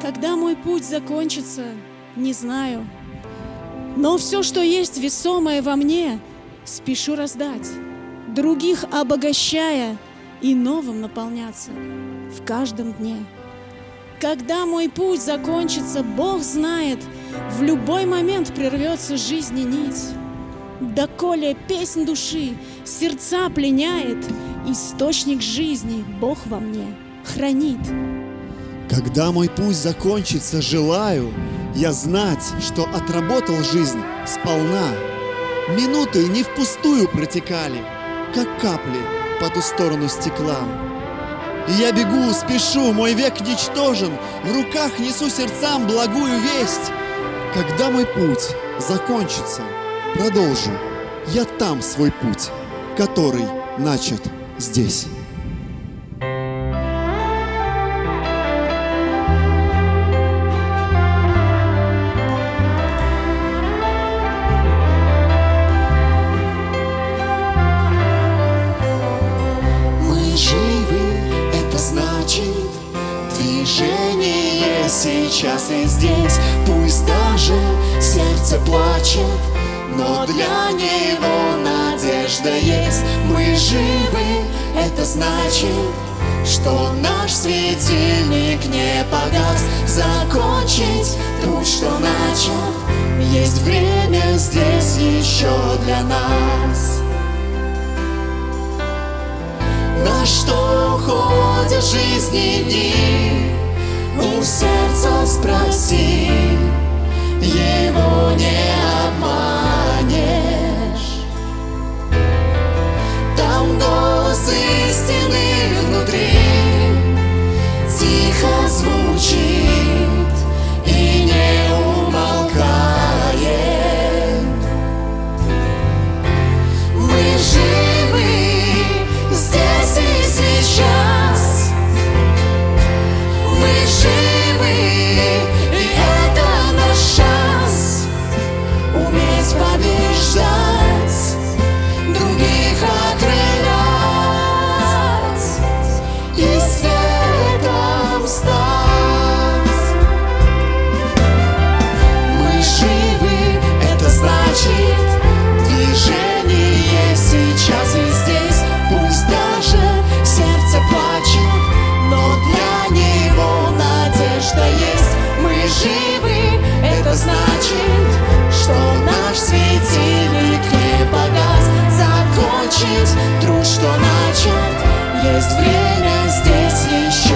Когда мой путь закончится, не знаю. Но все, что есть весомое во мне, спешу раздать, других обогащая и новым наполняться в каждом дне. Когда мой путь закончится, Бог знает, в любой момент прервется жизни нить. Доколе песнь души сердца пленяет, Источник жизни Бог во мне хранит. Когда мой путь закончится, желаю я знать, что отработал жизнь сполна. Минуты не впустую протекали, как капли по ту сторону стекла. Я бегу, спешу, мой век ничтожен, в руках несу сердцам благую весть. Когда мой путь закончится, продолжу я там свой путь, который начат здесь. Живы, это значит Движение сейчас и здесь. Пусть даже сердце плачет Но для него надежда есть. Мы живы, это значит что наш светильник не погас. Закончить путь, что начал Есть время здесь еще для нас На что уходят жизни дни? У сердца спроси, его не значит, что наш светильник не погас. Закончить труд, что начат, есть время здесь еще